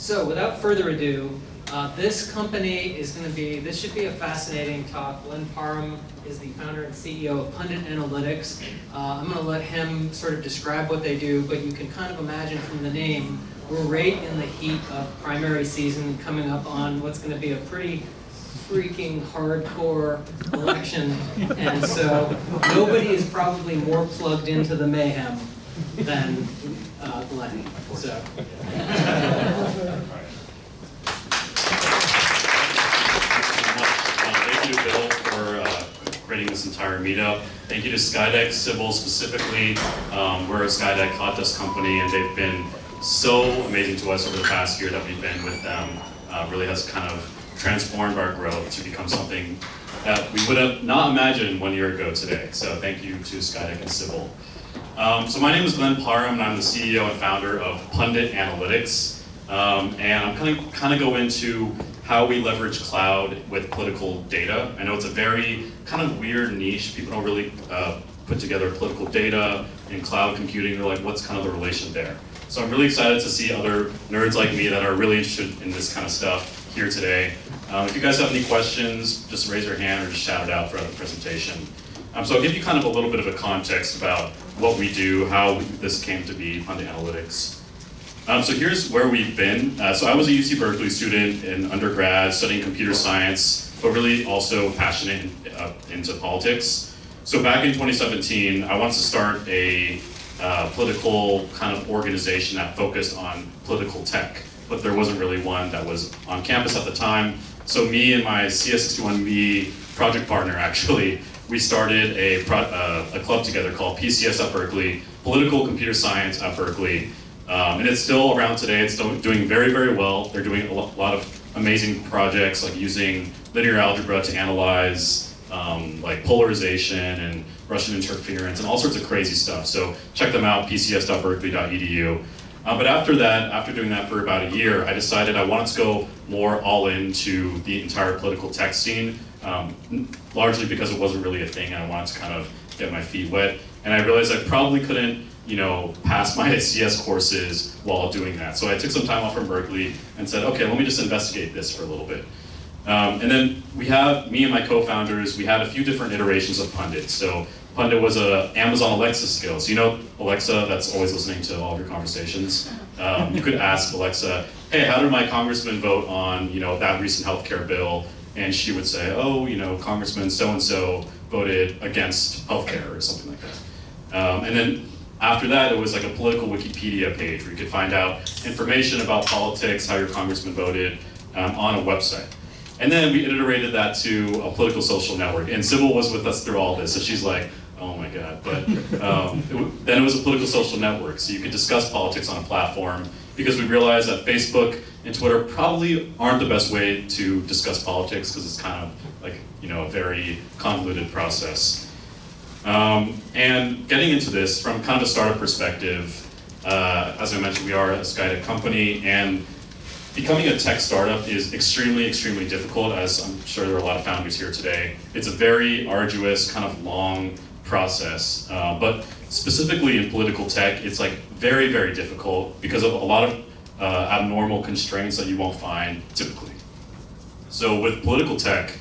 So without further ado, uh, this company is going to be, this should be a fascinating talk. Glenn Parham is the founder and CEO of Pundit Analytics. Uh, I'm going to let him sort of describe what they do, but you can kind of imagine from the name, we're right in the heat of primary season coming up on what's going to be a pretty freaking hardcore election. And so nobody is probably more plugged into the mayhem than uh, Glenn. So. creating this entire meetup. Thank you to Skydeck Civil specifically. Um, we're a Skydeck hot desk company and they've been so amazing to us over the past year that we've been with them. Uh, really has kind of transformed our growth to become something that we would have not imagined one year ago today. So thank you to Skydeck and Civil. Um, so my name is Glenn Parham and I'm the CEO and founder of Pundit Analytics. Um, and I'm kind of kind of go into how we leverage cloud with political data. I know it's a very kind of weird niche. People don't really uh, put together political data and cloud computing. They're like, what's kind of the relation there? So I'm really excited to see other nerds like me that are really interested in this kind of stuff here today. Um, if you guys have any questions, just raise your hand or just shout it out throughout the presentation. Um, so I'll give you kind of a little bit of a context about what we do, how this came to be the analytics. Um, so here's where we've been. Uh, so I was a UC Berkeley student in undergrad studying computer science, but really also passionate in, uh, into politics. So back in 2017, I wanted to start a uh, political kind of organization that focused on political tech, but there wasn't really one that was on campus at the time. So me and my CS61B project partner actually, we started a, uh, a club together called PCS at Berkeley, Political Computer Science at Berkeley. Um, and it's still around today, it's still doing very, very well. They're doing a lot of amazing projects like using linear algebra to analyze um, like polarization and Russian interference and all sorts of crazy stuff. So check them out, pcs.berkeley.edu. Uh, but after that, after doing that for about a year, I decided I wanted to go more all into the entire political tech scene, um, largely because it wasn't really a thing. and I wanted to kind of get my feet wet. And I realized I probably couldn't you know, pass my CS courses while doing that. So I took some time off from Berkeley and said, okay, let me just investigate this for a little bit. Um, and then we have, me and my co-founders, we had a few different iterations of Pundit. So Pundit was a Amazon Alexa skill. So you know Alexa that's always listening to all of your conversations. Um, you could ask Alexa, hey, how did my congressman vote on, you know, that recent healthcare bill? And she would say, oh, you know, Congressman so-and-so voted against healthcare or something like that. Um, and then after that, it was like a political Wikipedia page where you could find out information about politics, how your congressman voted, um, on a website. And then we iterated that to a political social network. And Sybil was with us through all this, so she's like, oh my God. But um, it then it was a political social network, so you could discuss politics on a platform because we realized that Facebook and Twitter probably aren't the best way to discuss politics because it's kind of like, you know, a very convoluted process. Um, and getting into this from kind of a startup perspective, uh, as I mentioned, we are a Skydeck company, and becoming a tech startup is extremely, extremely difficult, as I'm sure there are a lot of founders here today. It's a very arduous, kind of long process, uh, but specifically in political tech, it's like very, very difficult because of a lot of uh, abnormal constraints that you won't find typically. So with political tech,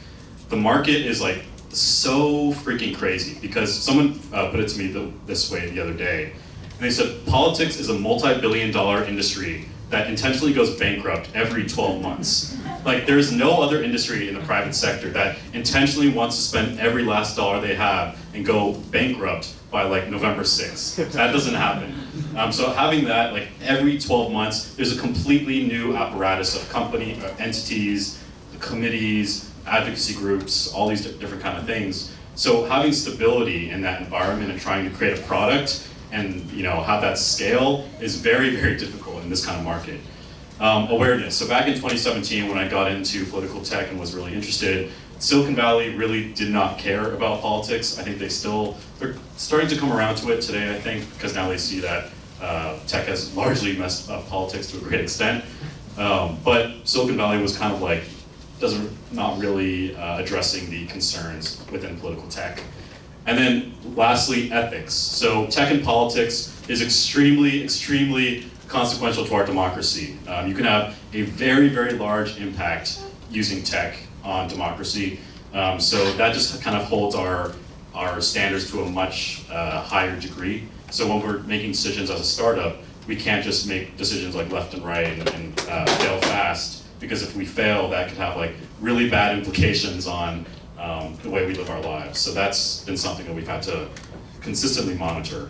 the market is like so freaking crazy because someone uh, put it to me the, this way the other day. And they said, politics is a multi-billion dollar industry that intentionally goes bankrupt every 12 months. Like there's no other industry in the private sector that intentionally wants to spend every last dollar they have and go bankrupt by like November 6th. That doesn't happen. Um, so having that like every 12 months, there's a completely new apparatus of company, uh, entities, committees, advocacy groups, all these different kind of things. So having stability in that environment and trying to create a product and you know have that scale is very, very difficult in this kind of market. Um, awareness. So back in 2017 when I got into political tech and was really interested, Silicon Valley really did not care about politics. I think they still, they're starting to come around to it today, I think, because now they see that uh, tech has largely messed up politics to a great extent. Um, but Silicon Valley was kind of like, doesn't not really uh, addressing the concerns within political tech. And then lastly, ethics. So tech and politics is extremely, extremely consequential to our democracy. Um, you can have a very, very large impact using tech on democracy. Um, so that just kind of holds our, our standards to a much uh, higher degree. So when we're making decisions as a startup, we can't just make decisions like left and right and, and uh, fail fast, because if we fail, that could have like really bad implications on um, the way we live our lives. So that's been something that we've had to consistently monitor.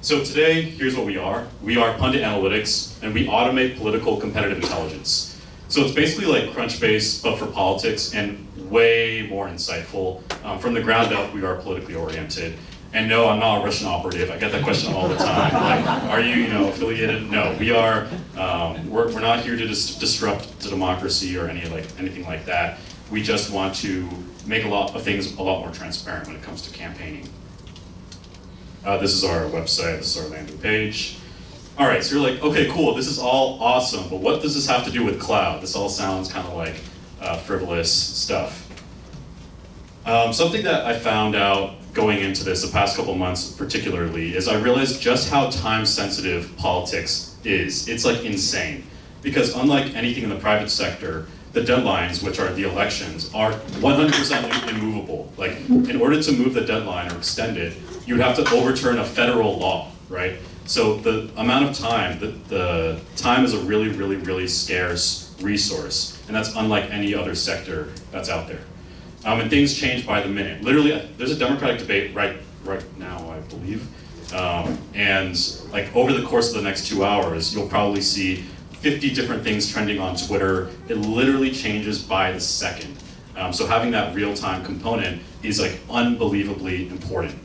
So today, here's what we are. We are Pundit Analytics, and we automate political competitive intelligence. So it's basically like Crunchbase, but for politics, and way more insightful. Um, from the ground up, we are politically oriented. And no, I'm not a Russian operative. I get that question all the time. Like, are you, you know, affiliated? No, we are. Um, we're, we're not here to dis disrupt the democracy or any like anything like that. We just want to make a lot of things a lot more transparent when it comes to campaigning. Uh, this is our website, this is our landing page. All right, so you're like, okay, cool, this is all awesome, but what does this have to do with cloud? This all sounds kind of like uh, frivolous stuff. Um, something that I found out going into this the past couple months particularly is I realized just how time sensitive politics is. It's like insane. Because unlike anything in the private sector, the deadlines, which are the elections, are 100% immovable. Like, in order to move the deadline or extend it, you would have to overturn a federal law, right? So the amount of time, the, the time is a really, really, really scarce resource, and that's unlike any other sector that's out there. Um, and things change by the minute. Literally, there's a Democratic debate right right now, I believe, um, and like over the course of the next two hours, you'll probably see 50 different things trending on Twitter. It literally changes by the second. Um, so having that real-time component is like unbelievably important.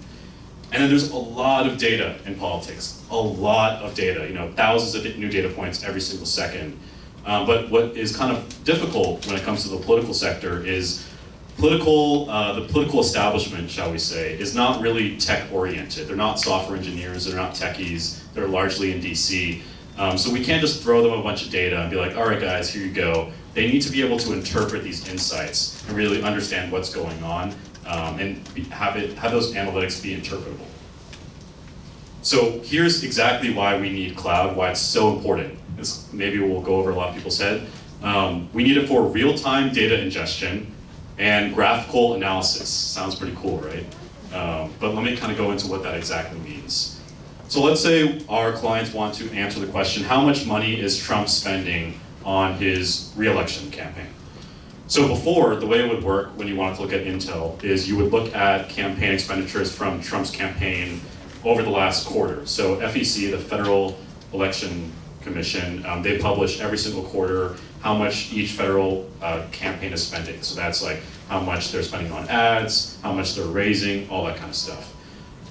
And then there's a lot of data in politics, a lot of data, you know, thousands of new data points every single second. Um, but what is kind of difficult when it comes to the political sector is political, uh, the political establishment, shall we say, is not really tech oriented. They're not software engineers, they're not techies, they're largely in DC. Um, so we can't just throw them a bunch of data and be like, all right guys, here you go. They need to be able to interpret these insights and really understand what's going on um, and have, it, have those analytics be interpretable. So here's exactly why we need cloud, why it's so important. This maybe we'll go over a lot of people's head. Um, we need it for real-time data ingestion and graphical analysis. Sounds pretty cool, right? Um, but let me kind of go into what that exactly means. So let's say our clients want to answer the question, how much money is Trump spending on his reelection campaign? So before, the way it would work when you wanted to look at Intel is you would look at campaign expenditures from Trump's campaign over the last quarter. So FEC, the Federal Election Commission, um, they publish every single quarter how much each federal uh, campaign is spending. So that's like how much they're spending on ads, how much they're raising, all that kind of stuff.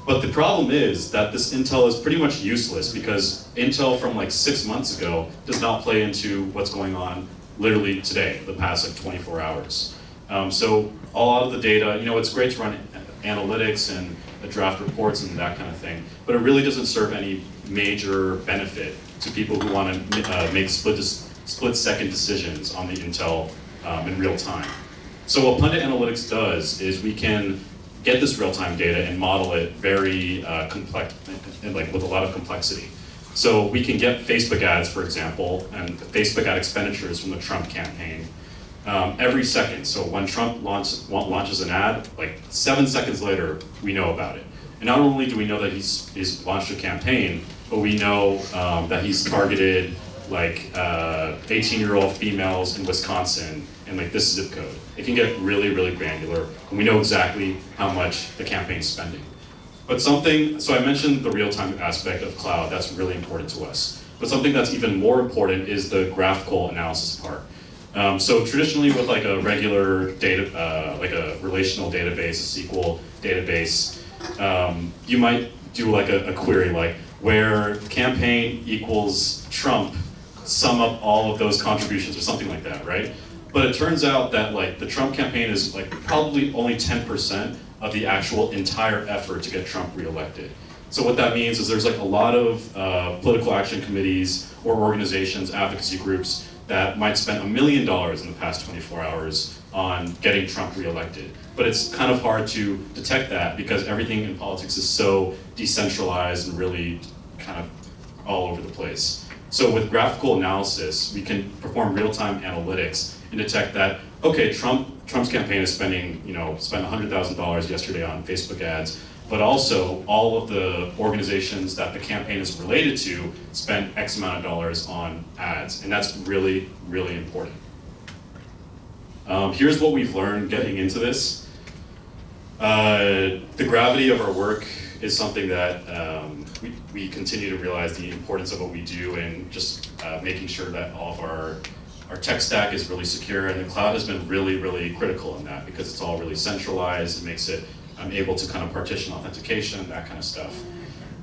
But the problem is that this intel is pretty much useless because intel from like six months ago does not play into what's going on literally today, the past like 24 hours. Um, so a lot of the data, you know, it's great to run analytics and draft reports and that kind of thing, but it really doesn't serve any major benefit to people who want to uh, make split, split second decisions on the intel um, in real time. So what Pundit Analytics does is we can get this real-time data and model it very uh, complex, and like with a lot of complexity. So we can get Facebook ads, for example, and Facebook ad expenditures from the Trump campaign um, every second. So when Trump launch, launches an ad, like seven seconds later, we know about it. And not only do we know that he's, he's launched a campaign, but we know um, that he's targeted like 18-year-old uh, females in Wisconsin and like this zip code. It can get really, really granular, and we know exactly how much the campaign's spending. But something, so I mentioned the real-time aspect of cloud, that's really important to us. But something that's even more important is the graphical analysis part. Um, so traditionally with like a regular data, uh, like a relational database, a SQL database, um, you might do like a, a query like where campaign equals Trump, sum up all of those contributions or something like that, right? But it turns out that like the Trump campaign is like probably only 10% of the actual entire effort to get Trump reelected. So what that means is there's like a lot of uh, political action committees or organizations, advocacy groups that might spend a million dollars in the past 24 hours on getting Trump reelected. But it's kind of hard to detect that because everything in politics is so decentralized and really kind of all over the place. So with graphical analysis, we can perform real-time analytics and detect that, okay, Trump, Trump's campaign is spending, you know, spent $100,000 yesterday on Facebook ads, but also all of the organizations that the campaign is related to spent X amount of dollars on ads, and that's really, really important. Um, here's what we've learned getting into this. Uh, the gravity of our work is something that um, we, we continue to realize the importance of what we do and just uh, making sure that all of our, our tech stack is really secure and the cloud has been really, really critical in that because it's all really centralized, it makes it um, able to kind of partition authentication, that kind of stuff.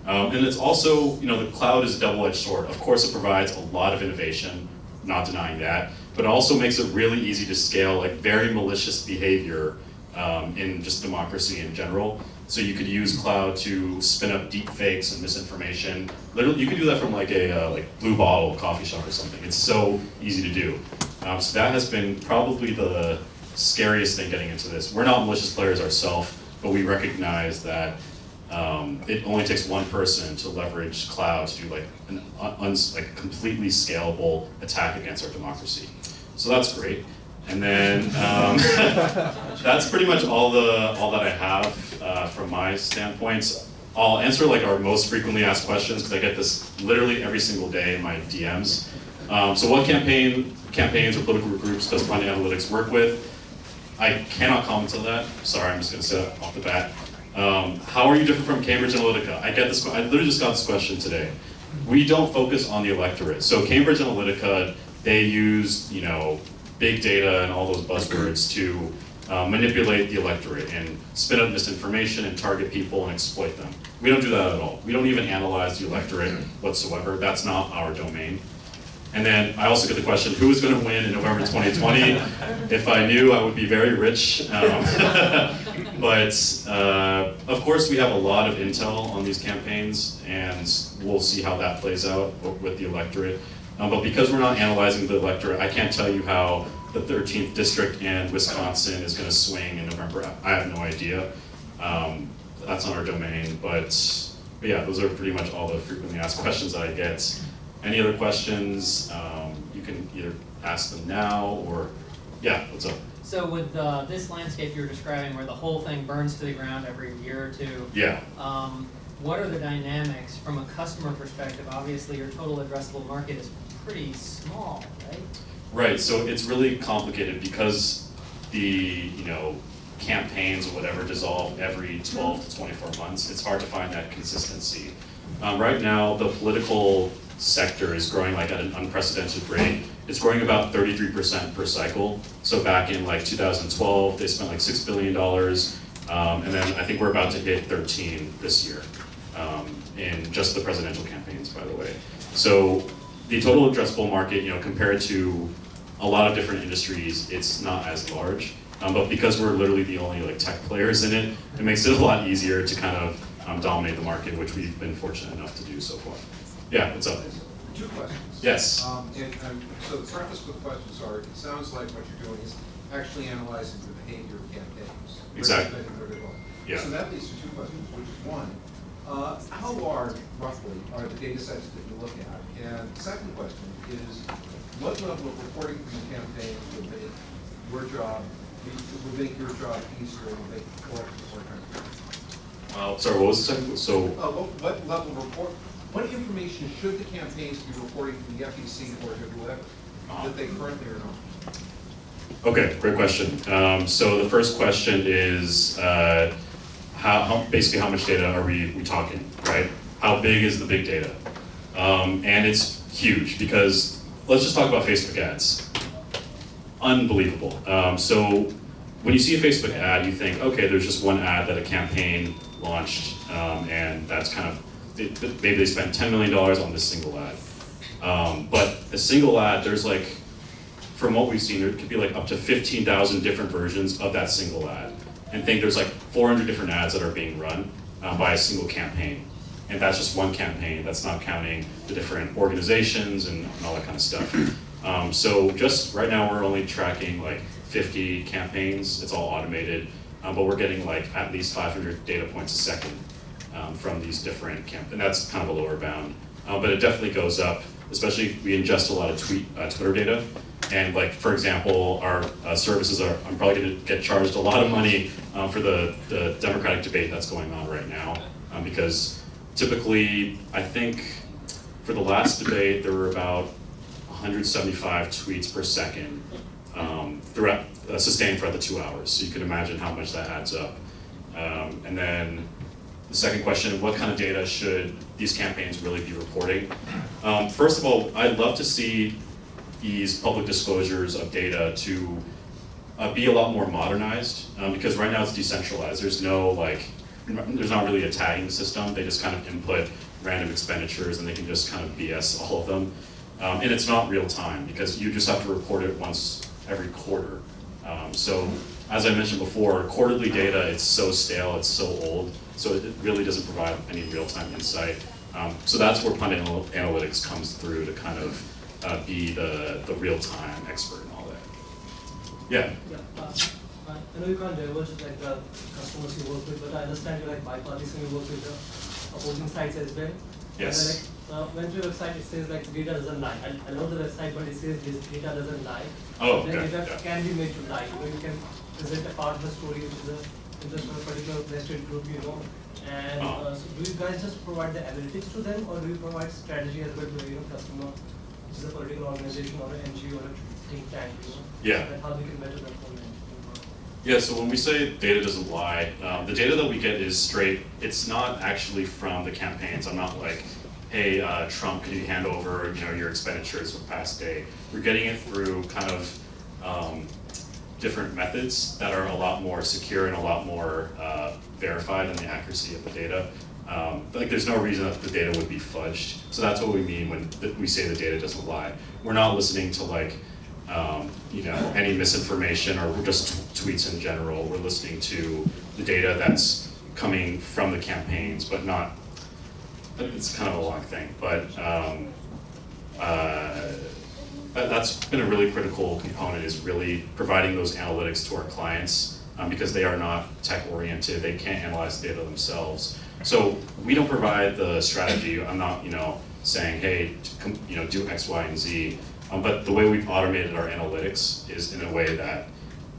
Um, and it's also, you know, the cloud is a double-edged sword. Of course, it provides a lot of innovation, not denying that, but it also makes it really easy to scale like very malicious behavior um, in just democracy in general. So you could use cloud to spin up deep fakes and misinformation. Literally, you could do that from like a uh, like blue bottle coffee shop or something. It's so easy to do. Um, so that has been probably the scariest thing getting into this. We're not malicious players ourselves, but we recognize that um, it only takes one person to leverage cloud to do like an like completely scalable attack against our democracy. So that's great. And then um, that's pretty much all the all that I have uh, from my standpoints. I'll answer like our most frequently asked questions because I get this literally every single day in my DMs. Um, so what campaign campaigns or political groups does Pundit Analytics work with? I cannot comment on that. Sorry, I'm just going to say that off the bat. Um, how are you different from Cambridge Analytica? I get this. I literally just got this question today. We don't focus on the electorate. So Cambridge Analytica, they use you know big data and all those buzzwords to uh, manipulate the electorate and spin up misinformation and target people and exploit them. We don't do that at all. We don't even analyze the electorate whatsoever. That's not our domain. And then I also get the question, who is going to win in November 2020? if I knew, I would be very rich. Um, but uh, of course, we have a lot of intel on these campaigns, and we'll see how that plays out with the electorate. Um, but because we're not analyzing the electorate, I can't tell you how the 13th district and Wisconsin is going to swing in November. I have no idea. Um, that's not our domain, but, but, yeah, those are pretty much all the frequently asked questions that I get. Any other questions? Um, you can either ask them now or, yeah, what's up? So with uh, this landscape you were describing where the whole thing burns to the ground every year or two, Yeah. um, what are the dynamics from a customer perspective? Obviously, your total addressable market is pretty small, right? Right, so it's really complicated because the, you know, campaigns or whatever dissolve every 12 to 24 months. It's hard to find that consistency. Um, right now, the political sector is growing like at an unprecedented rate. It's growing about 33% per cycle. So back in like 2012, they spent like $6 billion. Um, and then I think we're about to hit 13 this year um, in just the presidential campaigns, by the way. So the total addressable market, you know, compared to a lot of different industries, it's not as large. Um, but because we're literally the only like tech players in it, it makes it a lot easier to kind of um, dominate the market, which we've been fortunate enough to do so far. Yeah, what's up? Two questions. Yes. Um, and, and so the preface with questions are, it sounds like what you're doing is actually analyzing the behavior of campaigns. Exactly. Recommending where they. Yeah. So that leads to two questions, which is one, uh, how large roughly are the data sets that you look at? And the second question is, what level of reporting from the campaign would make your job, would make your job easier would make elections more transparent? Uh, sorry, what was the second? So, Uh, what, what level of report, what information should the campaigns be reporting from the FEC or whoever, that they currently are not? okay, great question. Um, so the first question is, uh, how, how, basically how much data are we, we talking, right? How big is the big data? Um, and it's huge because let's just talk about Facebook ads. Unbelievable. Um, so when you see a Facebook ad, you think, okay, there's just one ad that a campaign launched, um, and that's kind of maybe they spent $10 million on this single ad. Um, but a single ad, there's like, from what we've seen, there could be like up to 15,000 different versions of that single ad. And think there's like 400 different ads that are being run uh, by a single campaign. And that's just one campaign, that's not counting the different organizations and, and all that kind of stuff. Um, so just right now, we're only tracking like 50 campaigns, it's all automated, um, but we're getting like at least 500 data points a second um, from these different campaigns. and that's kind of a lower bound. Uh, but it definitely goes up especially we ingest a lot of tweet, uh, Twitter data. And like, for example, our uh, services are, I'm probably gonna get charged a lot of money um, for the, the Democratic debate that's going on right now. Um, because typically, I think for the last debate, there were about 175 tweets per second um, throughout, uh, sustained throughout the two hours. So you can imagine how much that adds up. Um, and then the second question, what kind of data should these campaigns really be reporting? Um, first of all, I'd love to see these public disclosures of data to uh, be a lot more modernized um, because right now it's decentralized. There's no like, there's not really a tagging system. They just kind of input random expenditures and they can just kind of BS all of them. Um, and it's not real time because you just have to report it once every quarter. Um, so as I mentioned before, quarterly data, it's so stale, it's so old, so it really doesn't provide any real-time insight. Um, so that's where Pundit Anal- Analytics comes through to kind of uh, be the, the real-time expert and all that. Yeah, Yeah, uh, I know you can't diverge like the customers you work with, but I understand you're like bipartisan, you work with the opposing sides as well. Yes. then, like, uh, went to your website, it says like data doesn't lie. I, I know the website, but it says this data doesn't lie. Oh, Then okay, data yeah. can be made to lie, you know, you can present a part of the story which is a interest of a particular vested group, you know. And, Oh. uh, so do you guys just provide the analytics to them, or do you provide strategy as well to, you know, customer, which is a political organization or an NGO or a think tank, you know? Yeah. So how we can better it. Yeah, so when we say data doesn't lie, um, the data that we get is straight, it's not actually from the campaigns. I'm not like, hey, uh, Trump, can you hand over, you know, your expenditures for the past day? We're getting it through kind of um, different methods that are a lot more secure and a lot more uh, verified in the accuracy of the data. Um, like, there's no reason that the data would be fudged. So that's what we mean when we say the data doesn't lie. We're not listening to like, um, you know, any misinformation or just tweets in general. We're listening to the data that's coming from the campaigns, but not. It's kind of a long thing, but um, uh, that's been a really critical component is really providing those analytics to our clients um, because they are not tech oriented. They can't analyze the data themselves. So we don't provide the strategy. I'm not, you know, saying, hey, you know, do X, Y, and Z. Um, but the way we've automated our analytics is in a way that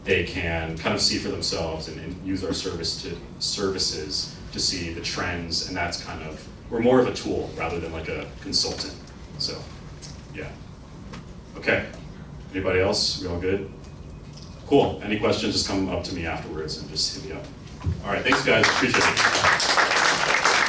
they can kind of see for themselves and, and use our service to services to see the trends, and that's kind of we're more of a tool rather than like a consultant. So, yeah. Okay. Anybody else? We all good? Cool. Any questions? Just come up to me afterwards and just hit me up. All right. Thanks, guys. Appreciate it.